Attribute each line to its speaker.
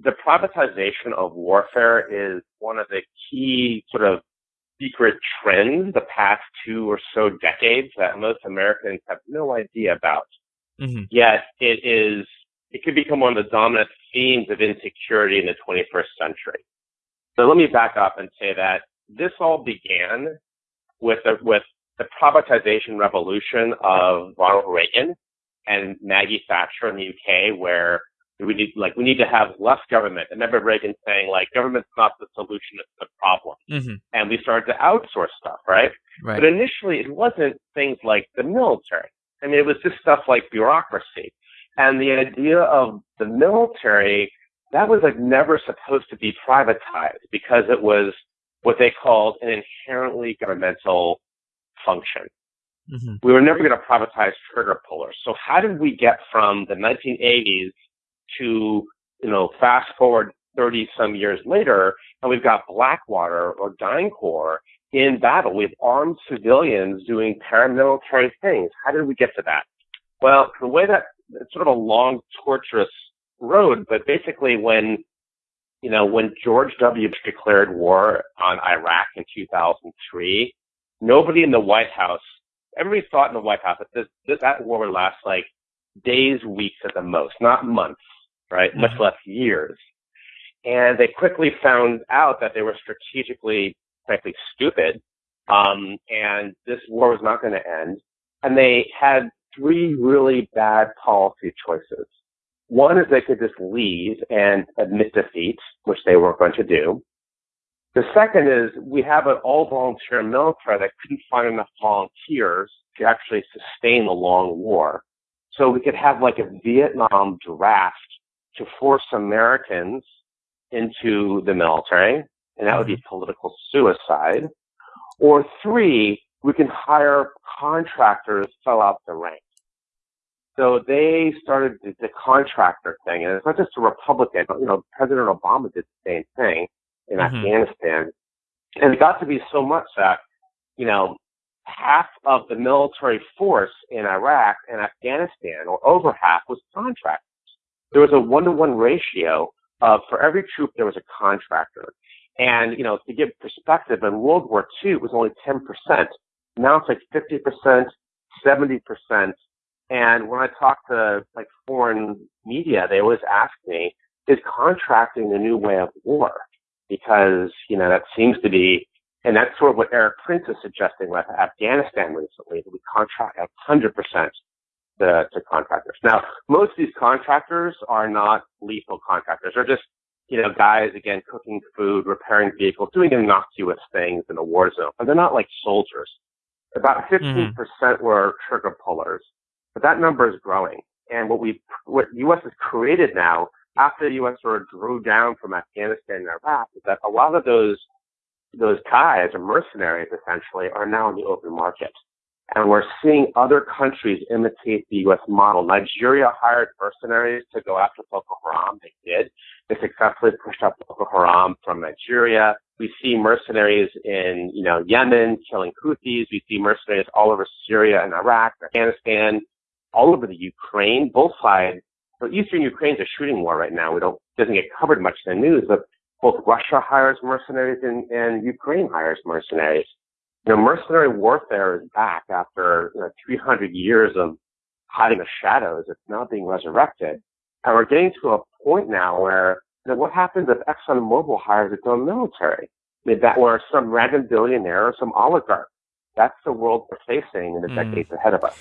Speaker 1: the privatization of warfare is one of the key sort of secret trends the past two or so decades that most Americans have no idea about. Mm-hmm. Yet it is, it could become one of the dominant themes of insecurity in the 21st century. So let me back up and say that this all began with the, with the privatization revolution of Ronald Reagan and Maggie Thatcher in the UK, where we need like we need to have less government. I remember Reagan saying like government's not the solution, it's the problem. Mm-hmm. And we started to outsource stuff, right? right? But initially it wasn't things like the military. I mean, it was just stuff like bureaucracy. And the idea of the military, that was like never supposed to be privatized because it was what they called an inherently governmental function. Mm-hmm. We were never going to privatize trigger pullers. So how did we get from the 1980s to, you know, fast forward 30 some years later, and we've got Blackwater or DynCorp in battle. We have armed civilians doing paramilitary things. How did we get to that? Well, the way that it's sort of a long, torturous road, but basically when, you know, when George W. declared war on Iraq in 2003, nobody in the White House, everybody thought in the White House that this that war would last like days, weeks at the most, not months right? Mm-hmm. Much less years. And they quickly found out that they were strategically, frankly, stupid. Um, and this war was not going to end. And they had three really bad policy choices. One is they could just leave and admit defeat, which they weren't going to do. The second is we have an all volunteer military that couldn't find enough volunteers to actually sustain a long war. So we could have like a Vietnam draft to force Americans into the military, and that would be mm-hmm. political suicide. Or three, we can hire contractors fill out the ranks. So they started the, the, contractor thing, and it's not just a Republican. You know, President Obama did the same thing in mm-hmm. Afghanistan, and it got to be so much that you know half of the military force in Iraq and Afghanistan, or over half, was contractors there was a one to one ratio of for every troop there was a contractor. And, you know, to give perspective, in World War II, it was only 10%. Now it's like 50%, 70%. And when I talk to like foreign media, they always ask me, is contracting the new way of war? Because, you know, that seems to be, and that's sort of what Erik Prince is suggesting with Afghanistan recently, that we contract 100% the, to contractors. Now, most of these contractors are not lethal contractors. They're just, you know, guys, again, cooking food, repairing vehicles, doing innocuous things in a war zone. But they're not like soldiers. About 15% mm-hmm. percent were trigger pullers, but that number is growing. And what we, what the U.S. has created now, after the U.S. sort of drew down from Afghanistan and Iraq, is that a lot of those, those guys or mercenaries essentially are now in the open market. And we're seeing other countries imitate the U.S. model. Nigeria hired mercenaries to go after Boko Haram. They did. They successfully pushed up Boko Haram from Nigeria. We see mercenaries in, you know, Yemen killing Houthis. We see mercenaries all over Syria and Iraq, Afghanistan, all over the Ukraine. Both sides. So Eastern Ukraine's a shooting war right now. We don't doesn't get covered much in the news, but both Russia hires mercenaries and, and Ukraine hires mercenaries you know, mercenary warfare is back after you know, 300 years of hiding the shadows. It's now being resurrected. And we're getting to a point now where you know, what happens if ExxonMobil hires its own military? I mean, that or some random billionaire or some oligarch. That's the world we're facing in the mm. decades ahead of us.